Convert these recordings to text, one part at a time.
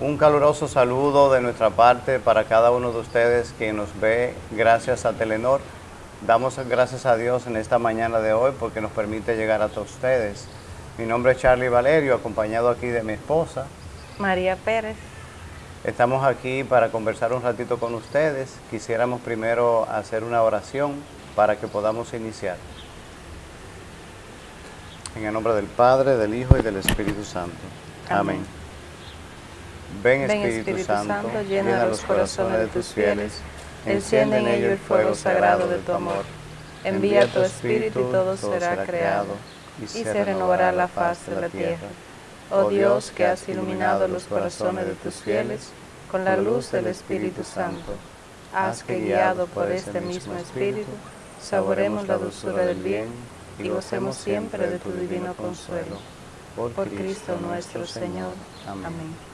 Un caluroso saludo de nuestra parte para cada uno de ustedes que nos ve gracias a Telenor. Damos gracias a Dios en esta mañana de hoy porque nos permite llegar a todos ustedes. Mi nombre es Charlie Valerio, acompañado aquí de mi esposa. María Pérez. Estamos aquí para conversar un ratito con ustedes. Quisiéramos primero hacer una oración para que podamos iniciar. En el nombre del Padre, del Hijo y del Espíritu Santo. Amén. Ven, Espíritu, Santo, llena los corazones de tus fieles, enciende en ellos el fuego sagrado de tu amor. Envía tu Espíritu y todo será creado, y se renovará la faz de la tierra. Oh Dios, que has iluminado los corazones de tus fieles con la luz del Espíritu Santo, haz que guiado por este mismo Espíritu, saboremos la dulzura del bien y gocemos siempre de tu divino consuelo. Por Cristo nuestro Señor. Amén.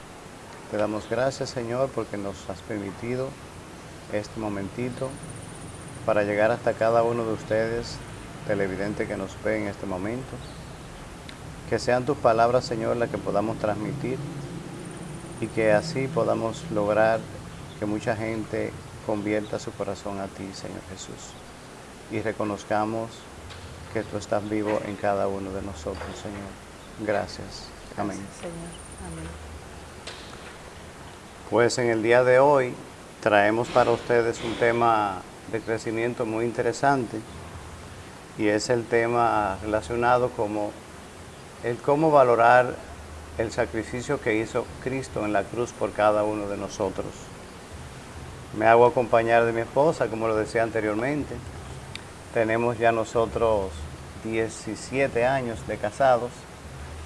Te damos gracias, Señor, porque nos has permitido este momentito para llegar hasta cada uno de ustedes, televidente que nos ve en este momento. Que sean tus palabras, Señor, las que podamos transmitir y que así podamos lograr que mucha gente convierta su corazón a ti, Señor Jesús, y reconozcamos que tú estás vivo en cada uno de nosotros, Señor. Gracias. Amén. Señor. Amén. Pues en el día de hoy traemos para ustedes un tema de crecimiento muy interesante y es el tema relacionado como el cómo valorar el sacrificio que hizo Cristo en la cruz por cada uno de nosotros. Me hago acompañar de mi esposa, como lo decía anteriormente. Tenemos ya nosotros 17 años de casados,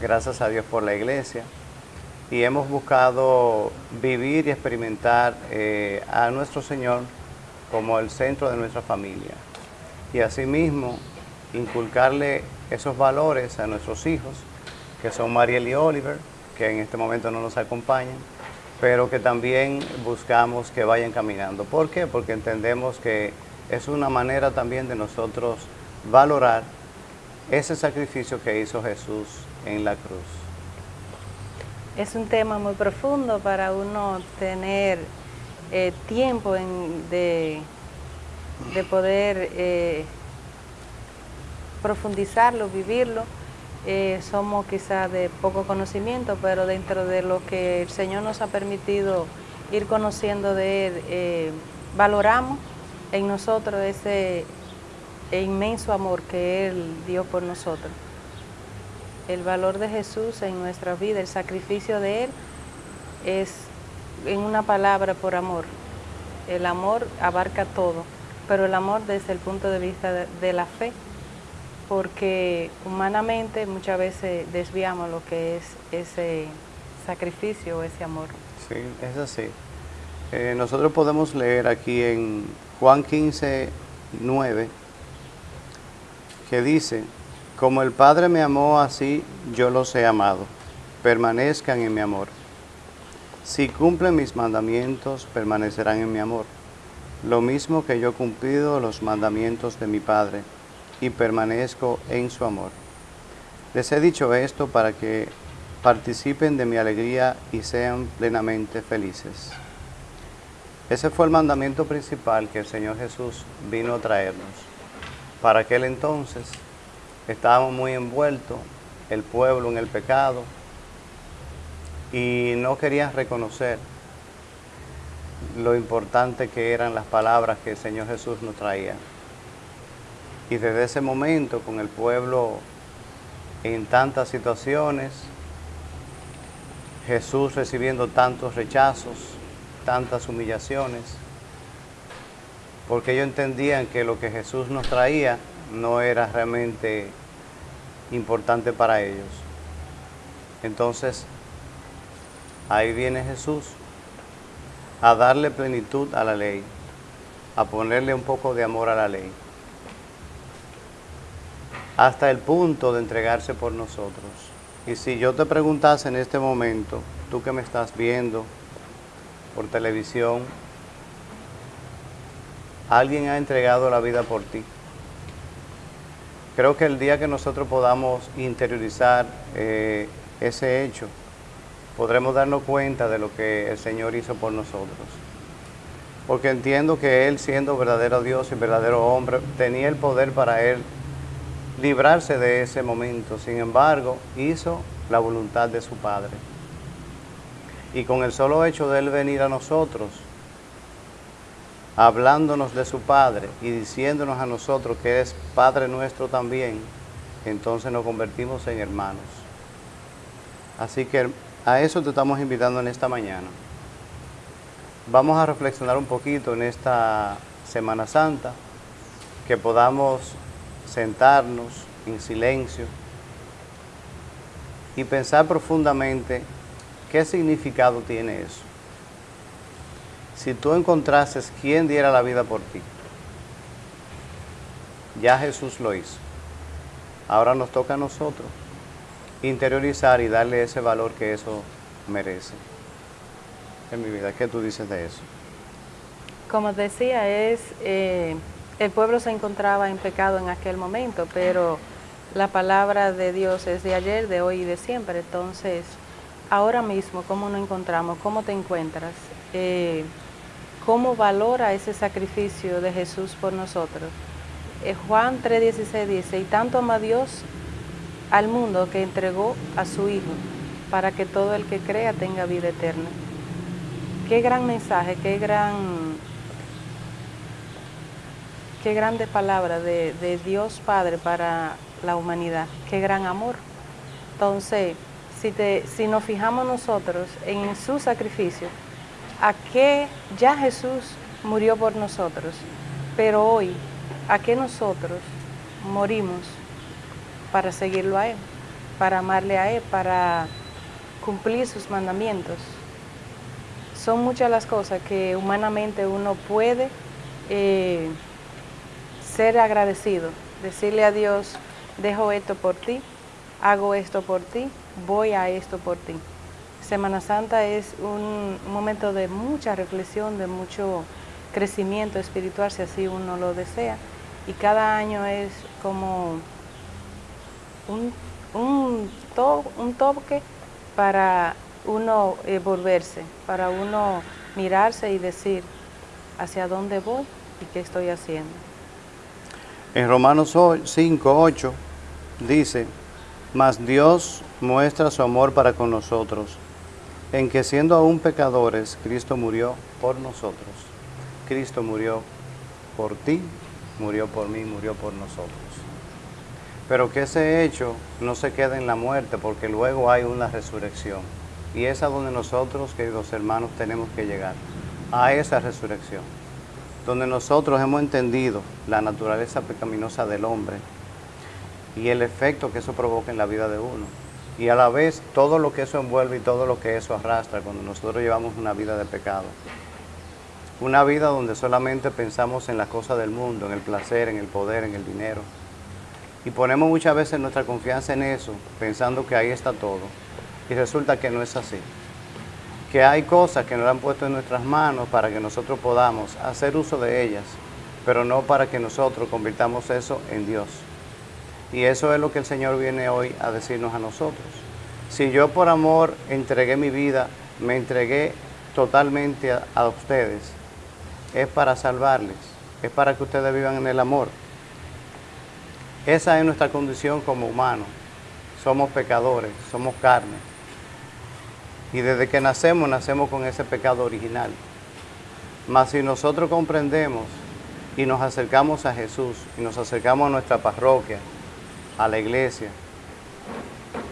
gracias a Dios por la iglesia, y hemos buscado vivir y experimentar eh, a nuestro Señor como el centro de nuestra familia. Y asimismo, inculcarle esos valores a nuestros hijos, que son Mariel y Oliver, que en este momento no nos acompañan, pero que también buscamos que vayan caminando. ¿Por qué? Porque entendemos que es una manera también de nosotros valorar ese sacrificio que hizo Jesús en la cruz. Es un tema muy profundo para uno tener eh, tiempo de, de, poder eh, profundizarlo, vivirlo. Eh, somos quizás de poco conocimiento, pero dentro de lo que el Señor nos ha permitido ir conociendo de Él, valoramos en nosotros ese inmenso amor que Él dio por nosotros. El valor de Jesús en nuestra vida, el sacrificio de Él, es en una palabra por amor. El amor abarca todo, pero el amor desde el punto de vista de, la fe, porque humanamente muchas veces desviamos lo que es ese sacrificio, ese amor. Sí, es así. Eh, nosotros podemos leer aquí en Juan 15, 9, que dice, como el Padre me amó así, yo los he amado, permanezcan en mi amor. Si cumplen mis mandamientos, permanecerán en mi amor, lo mismo que yo he cumplido los mandamientos de mi Padre, y permanezco en su amor. Les he dicho esto para que participen de mi alegría y sean plenamente felices. Ese fue el mandamiento principal que el Señor Jesús vino a traernos. Para aquel entonces estábamos muy envueltos, el pueblo en el pecado, y no querían reconocer lo importante que eran las palabras que el Señor Jesús nos traía. Y desde ese momento, con el pueblo en tantas situaciones, Jesús recibiendo tantos rechazos, tantas humillaciones, porque ellos entendían que lo que Jesús nos traía no era realmente importante para ellos. Entonces, ahí viene Jesús a darle plenitud a la ley, a ponerle un poco de amor a la ley, hasta el punto de entregarse por nosotros. Y si yo te preguntase en este momento, tú que me estás viendo por televisión, alguien ha entregado la vida por ti. Creo que el día que nosotros podamos interiorizar eh, ese hecho podremos darnos cuenta de lo que el Señor hizo por nosotros. Porque entiendo que Él, siendo verdadero Dios y verdadero hombre, tenía el poder para Él librarse de ese momento. Sin embargo, hizo la voluntad de su Padre. Y con el solo hecho de Él venir a nosotros, hablándonos de su Padre y diciéndonos a nosotros que es Padre nuestro también, entonces nos convertimos en hermanos. Así que a eso te estamos invitando en esta mañana. Vamos a reflexionar un poquito en esta Semana Santa, que podamos sentarnos en silencio y pensar profundamente qué significado tiene eso. Si tú encontrases quién diera la vida por ti, ya Jesús lo hizo. Ahora nos toca a nosotros interiorizar y darle ese valor que eso merece. En mi vida, ¿qué tú dices de eso? Como decía, es eh, el pueblo se encontraba en pecado en aquel momento, pero la palabra de Dios es de ayer, de hoy y de siempre. Entonces, ahora mismo, ¿cómo nos encontramos? ¿Cómo te encuentras? Eh, ¿Cómo valora ese sacrificio de Jesús por nosotros? Eh, Juan 3:16 dice, y tanto ama Dios al mundo que entregó a su Hijo, para que todo el que crea tenga vida eterna. Qué gran mensaje, qué gran Qué grande palabra de, Dios Padre para la humanidad, qué gran amor. Entonces, si, te, si nos fijamos nosotros en su sacrificio, a qué ya Jesús murió por nosotros, pero hoy, a qué nosotros morimos para seguirlo a Él, para amarle a Él, para cumplir sus mandamientos. Son muchas las cosas que humanamente uno puede eh, ser agradecido, decirle a Dios, dejo esto por ti, hago esto por ti, voy a esto por ti. Semana Santa es un momento de mucha reflexión, de mucho crecimiento espiritual, si así uno lo desea, y cada año es como un, un, un toque para uno eh, volverse, para uno mirarse y decir hacia dónde voy y qué estoy haciendo. En Romanos 5, 8 dice, mas Dios muestra su amor para con nosotros, en que siendo aún pecadores, Cristo murió por nosotros. Cristo murió por ti, murió por mí, murió por nosotros. Pero que ese hecho no se quede en la muerte, porque luego hay una resurrección. Y es a donde nosotros, queridos hermanos, tenemos que llegar, a esa resurrección donde nosotros hemos entendido la naturaleza pecaminosa del hombre y el efecto que eso provoca en la vida de uno. Y a la vez todo lo que eso envuelve y todo lo que eso arrastra cuando nosotros llevamos una vida de pecado. Una vida donde solamente pensamos en las cosas del mundo, en el placer, en el poder, en el dinero. Y ponemos muchas veces nuestra confianza en eso, pensando que ahí está todo. Y resulta que no es así que hay cosas que nos han puesto en nuestras manos para que nosotros podamos hacer uso de ellas, pero no para que nosotros convirtamos eso en Dios. Y eso es lo que el Señor viene hoy a decirnos a nosotros. Si yo por amor entregué mi vida, me entregué totalmente a, ustedes, es para salvarles, es para que ustedes vivan en el amor. Esa es nuestra condición como humanos. Somos pecadores, somos carne y desde que nacemos, nacemos con ese pecado original. Mas si nosotros comprendemos y nos acercamos a Jesús y nos acercamos a nuestra parroquia, a la iglesia,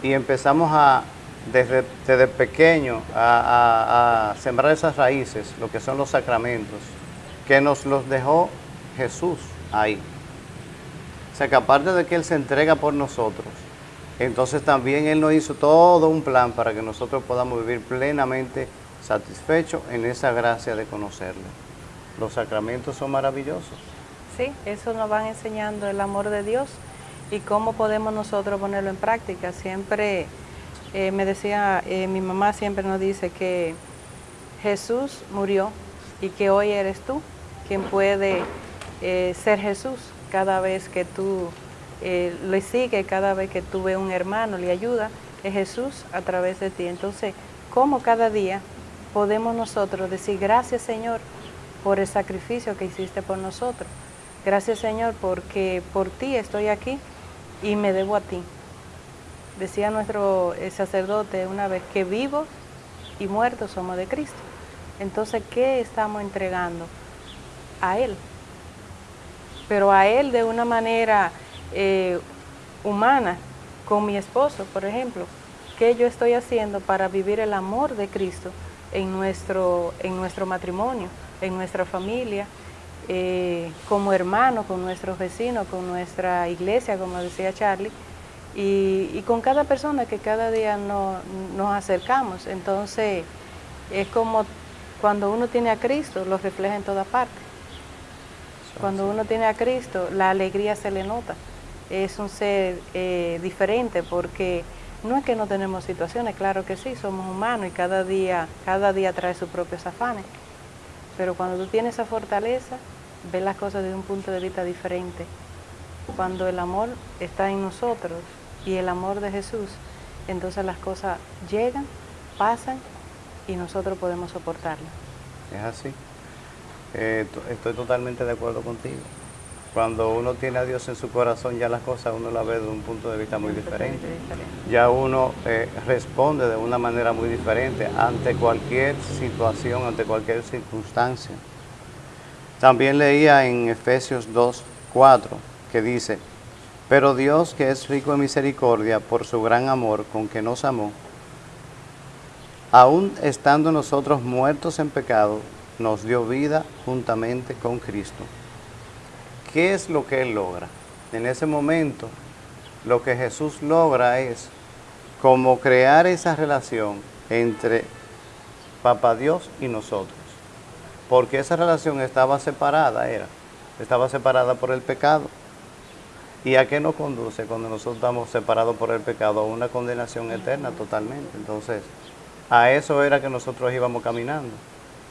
y empezamos a, desde, desde pequeño, a, sembrar esas raíces, lo que son los sacramentos, que nos los dejó Jesús ahí. O sea que aparte de que Él se entrega por nosotros, entonces también Él nos hizo todo un plan para que nosotros podamos vivir plenamente satisfechos en esa gracia de conocerle. Los sacramentos son maravillosos. Sí, eso nos van enseñando el amor de Dios y cómo podemos nosotros ponerlo en práctica. Siempre eh, me decía, eh, mi mamá siempre nos dice que Jesús murió y que hoy eres tú quien puede eh, ser Jesús cada vez que tú le sigue cada vez que tú ves un hermano, le ayuda, es Jesús a través de ti. Entonces, cómo cada día podemos nosotros decir gracias Señor por el sacrificio que hiciste por nosotros. Gracias Señor porque por ti estoy aquí y me debo a ti. Decía nuestro eh, sacerdote una vez que vivos y muertos somos de Cristo. Entonces, ¿qué estamos entregando? A Él. Pero a Él de una manera eh, humana, con mi esposo, por ejemplo. ¿Qué yo estoy haciendo para vivir el amor de Cristo en nuestro, en nuestro matrimonio, en nuestra familia, eh, como hermano, con nuestros vecinos, con nuestra iglesia, como decía Charlie, y, con cada persona que cada día nos acercamos. Entonces, es como cuando uno tiene a Cristo, lo refleja en toda parte. Cuando uno tiene a Cristo, la alegría se le nota. Es un ser eh, diferente porque no es que no tenemos situaciones, claro que sí, somos humanos y cada día, cada día trae sus propios afanes. Pero cuando tú tienes esa fortaleza, ves las cosas desde un punto de vista diferente. Cuando el amor está en nosotros y el amor de Jesús, entonces las cosas llegan, pasan y nosotros podemos soportarlas. Es así. Eh, estoy totalmente de acuerdo contigo. Cuando uno tiene a Dios en su corazón, ya las cosas uno las ve de un punto de vista muy diferente. Ya uno eh, responde de una manera muy diferente ante cualquier situación, ante cualquier circunstancia. También leía en Efesios 2, 4, que dice, pero Dios que es rico en misericordia por su gran amor con que nos amó, aún estando nosotros muertos en pecado, nos dio vida juntamente con Cristo. ¿Qué es lo que Él logra? En ese momento, lo que Jesús logra es como crear esa relación entre Papá Dios y nosotros. Porque esa relación estaba separada, era. Estaba separada por el pecado. ¿Y a qué nos conduce cuando nosotros estamos separados por el pecado? A una condenación eterna totalmente. Entonces, a eso era que nosotros íbamos caminando.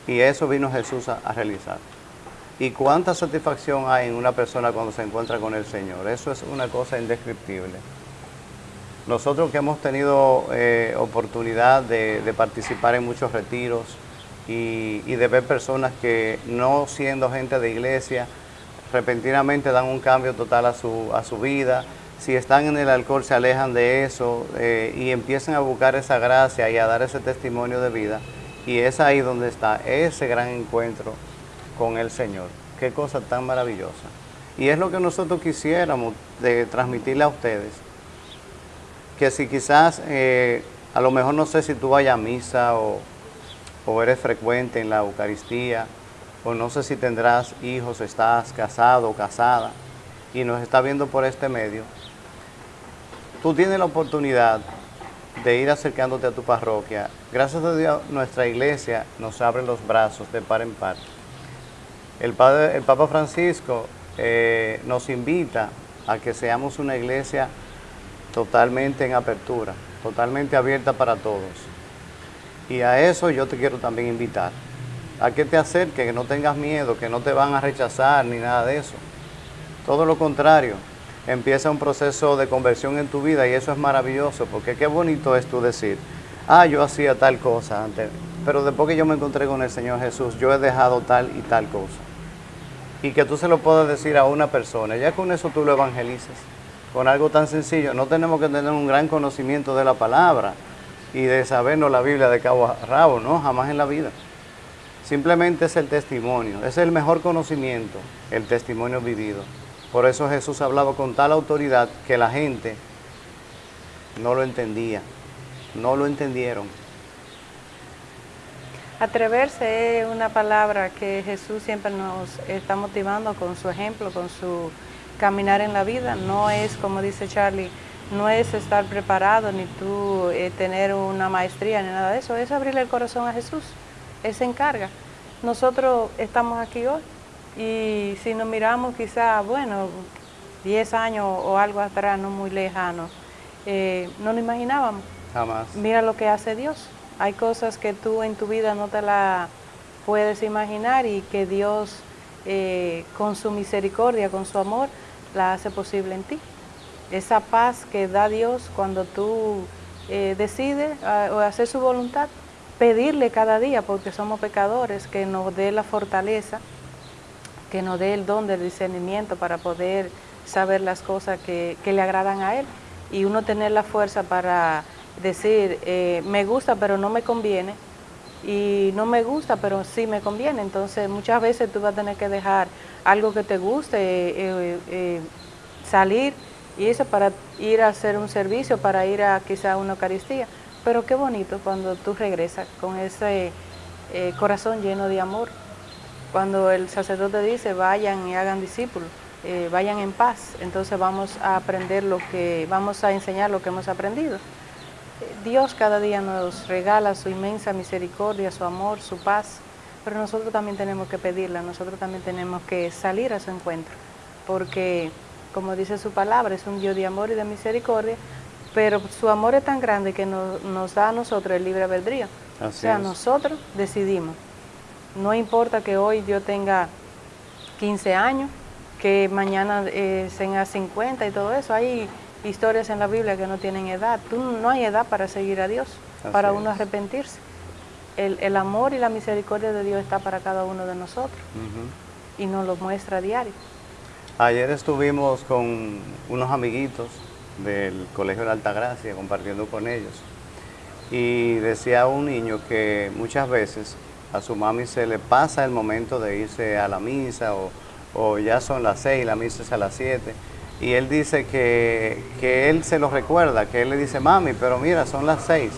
Y eso vino Jesús a, realizar. ¿Y cuánta satisfacción hay en una persona cuando se encuentra con el Señor? Eso es una cosa indescriptible. Nosotros que hemos tenido eh, oportunidad de, participar en muchos retiros y, de ver personas que no siendo gente de iglesia, repentinamente dan un cambio total a su, vida, si están en el alcohol se alejan de eso eh, y empiezan a buscar esa gracia y a dar ese testimonio de vida, y es ahí donde está ese gran encuentro con el Señor. Qué cosa tan maravillosa. Y es lo que nosotros quisiéramos de transmitirle a ustedes. Que si quizás, eh, a lo mejor no sé si tú vayas a misa o, o eres frecuente en la Eucaristía, o no sé si tendrás hijos, estás casado o casada, y nos está viendo por este medio, tú tienes la oportunidad de ir acercándote a tu parroquia. Gracias a Dios, nuestra iglesia nos abre los brazos de par en par. El, Papa Francisco eh, nos invita a que seamos una iglesia totalmente en apertura, totalmente abierta para todos. Y a eso yo te quiero también invitar, a que te acerques, que no tengas miedo, que no te van a rechazar ni nada de eso. Todo lo contrario, empieza un proceso de conversión en tu vida y eso es maravilloso, porque qué bonito es tú decir, ah, yo hacía tal cosa antes, pero después que yo me encontré con el Señor Jesús, yo he dejado tal y tal cosa. Y que tú se lo puedas decir a una persona, ya con eso tú lo evangelizas, con algo tan sencillo. No tenemos que tener un gran conocimiento de la palabra y de sabernos la Biblia de cabo a rabo, no, jamás en la vida. Simplemente es el testimonio, es el mejor conocimiento, el testimonio vivido. Por eso Jesús hablaba con tal autoridad que la gente no lo entendía, no lo entendieron. Atreverse es una palabra que Jesús siempre nos está motivando con su ejemplo, con su caminar en la vida. No es, como dice Charlie, no es estar preparado ni tú eh, tener una maestría ni nada de eso, es abrirle el corazón a Jesús. Él se encarga. Nosotros estamos aquí hoy y si nos miramos quizá, bueno, 10 años o algo atrás, no muy lejano, eh, no nos imaginábamos. Jamás. Mira lo que hace Dios. Hay cosas que tú en tu vida no te la puedes imaginar y que Dios eh, con su misericordia, con su amor, la hace posible en ti. Esa paz que da Dios cuando tú eh, decides ah, hacer su voluntad, pedirle cada día, porque somos pecadores, que nos dé la fortaleza, que nos dé el don del discernimiento para poder saber las cosas que, le agradan a Él y uno tener la fuerza para decir, eh, me gusta pero no me conviene, y no me gusta, pero sí me conviene. Entonces muchas veces tú vas a tener que dejar algo que te guste, eh, eh, salir y eso para ir a hacer un servicio, para ir a quizá una Eucaristía. Pero qué bonito cuando tú regresas con ese corazón lleno de amor. Cuando el sacerdote dice vayan y hagan discípulos, vayan en paz, entonces vamos a aprender lo que, vamos a enseñar lo que hemos aprendido. Dios cada día nos regala su inmensa misericordia, su amor, su paz, pero nosotros también tenemos que pedirla, nosotros también tenemos que salir a su encuentro, porque como dice su palabra, es un Dios de amor y de misericordia, pero su amor es tan grande que nos, da a nosotros el libre albedrío. o sea, nosotros decidimos. No importa que hoy yo tenga 15 años, que mañana eh, tenga 50 y todo eso, hay historias en la Biblia que no tienen edad. Tú, no hay edad para seguir a Dios, para uno arrepentirse. El, amor y la misericordia de Dios está para cada uno de nosotros y nos lo muestra a diario. Ayer estuvimos con unos amiguitos del Colegio de Alta Gracia compartiendo con ellos y decía un niño que muchas veces a su mami se le pasa el momento de irse a la misa o, o ya son las seis, la misa es a las siete y él dice que, él se lo recuerda, que él le dice, mami, pero mira, son las seis,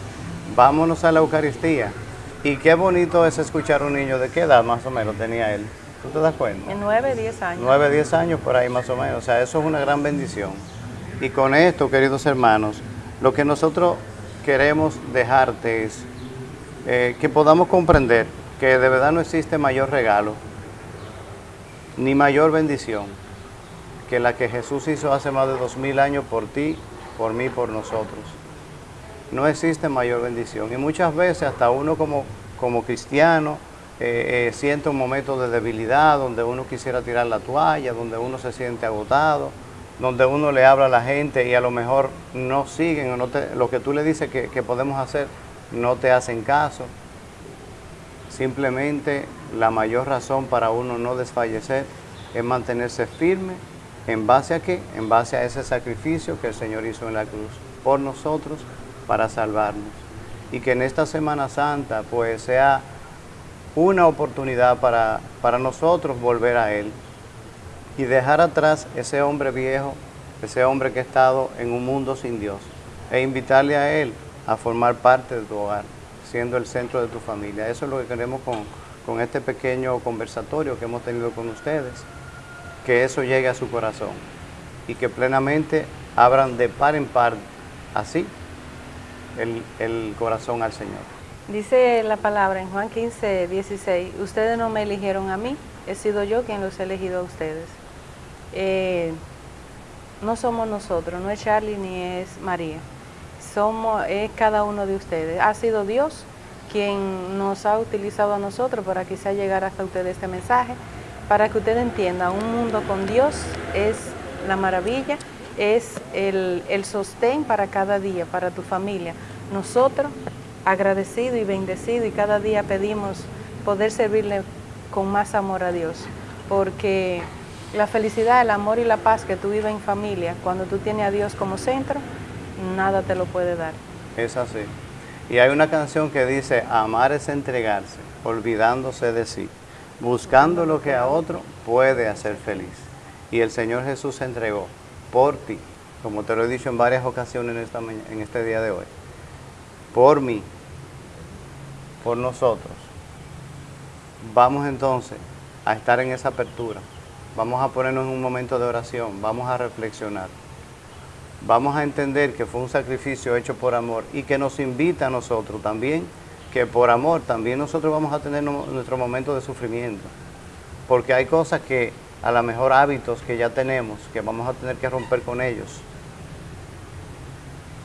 vámonos a la Eucaristía. Y qué bonito es escuchar a un niño, ¿de qué edad más o menos tenía él? ¿Tú te das cuenta? En nueve, diez años. Nueve, diez años por ahí más o menos, o sea, eso es una gran bendición. Y con esto, queridos hermanos, lo que nosotros queremos dejarte es eh, que podamos comprender que de verdad no existe mayor regalo, ni mayor bendición que la que Jesús hizo hace más de dos mil años por ti, por mí, por nosotros. No existe mayor bendición. Y muchas veces hasta uno como, como cristiano eh, eh, siente un momento de debilidad, donde uno quisiera tirar la toalla, donde uno se siente agotado, donde uno le habla a la gente y a lo mejor no siguen o no lo que tú le dices que, que podemos hacer, no te hacen caso. Simplemente la mayor razón para uno no desfallecer es mantenerse firme ¿En base a qué? En base a ese sacrificio que el Señor hizo en la cruz por nosotros para salvarnos. Y que en esta Semana Santa pues sea una oportunidad para, para nosotros volver a Él y dejar atrás ese hombre viejo, ese hombre que ha estado en un mundo sin Dios e invitarle a Él a formar parte de tu hogar, siendo el centro de tu familia. Eso es lo que queremos con, con este pequeño conversatorio que hemos tenido con ustedes que eso llegue a su corazón y que plenamente abran de par en par así el, corazón al Señor. Dice la palabra en Juan 15, 16, ustedes no me eligieron a mí, he sido yo quien los he elegido a ustedes. Eh, no somos nosotros, no es Charlie ni es María, somos, es cada uno de ustedes. Ha sido Dios quien nos ha utilizado a nosotros para quizá llegar hasta ustedes este mensaje para que usted entienda, un mundo con Dios es la maravilla, es el, sostén para cada día, para tu familia. Nosotros, agradecido y bendecido, y cada día pedimos poder servirle con más amor a Dios, porque la felicidad, el amor y la paz que tú vives en familia, cuando tú tienes a Dios como centro, nada te lo puede dar. Es así. Y hay una canción que dice, amar es entregarse, olvidándose de sí buscando lo que a otro puede hacer feliz. Y el Señor Jesús se entregó por ti, como te lo he dicho en varias ocasiones en, esta este día de hoy, por mí, por nosotros. Vamos entonces a estar en esa apertura, vamos a ponernos en un momento de oración, vamos a reflexionar, vamos a entender que fue un sacrificio hecho por amor y que nos invita a nosotros también que por amor también nosotros vamos a tener nuestro momento de sufrimiento. Porque hay cosas que a lo mejor hábitos que ya tenemos, que vamos a tener que romper con ellos.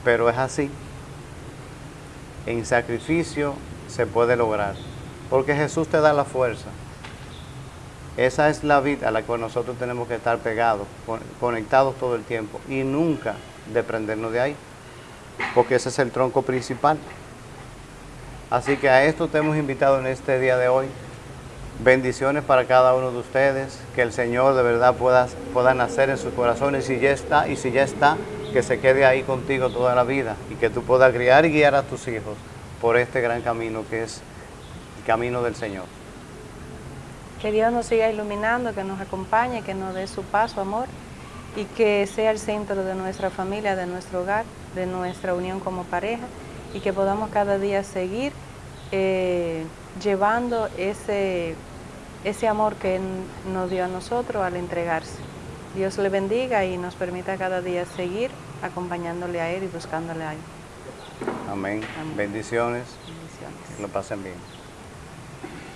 Pero es así. En sacrificio se puede lograr. Porque Jesús te da la fuerza. Esa es la vida a la que nosotros tenemos que estar pegados, conectados todo el tiempo y nunca desprendernos de ahí. Porque ese es el tronco principal. Así que a esto te hemos invitado en este día de hoy. Bendiciones para cada uno de ustedes, que el Señor de verdad pueda, pueda nacer en sus corazones y ya está, y si ya está, que se quede ahí contigo toda la vida y que tú puedas criar y guiar a tus hijos por este gran camino que es el camino del Señor. Que Dios nos siga iluminando, que nos acompañe, que nos dé su paso, amor, y que sea el centro de nuestra familia, de nuestro hogar, de nuestra unión como pareja, y que podamos cada día seguir eh, llevando ese, ese amor que nos dio a nosotros al entregarse. Dios le bendiga y nos permita cada día seguir acompañándole a Él y buscándole a Él. Amén. Bendiciones. Bendiciones. Que lo pasen bien.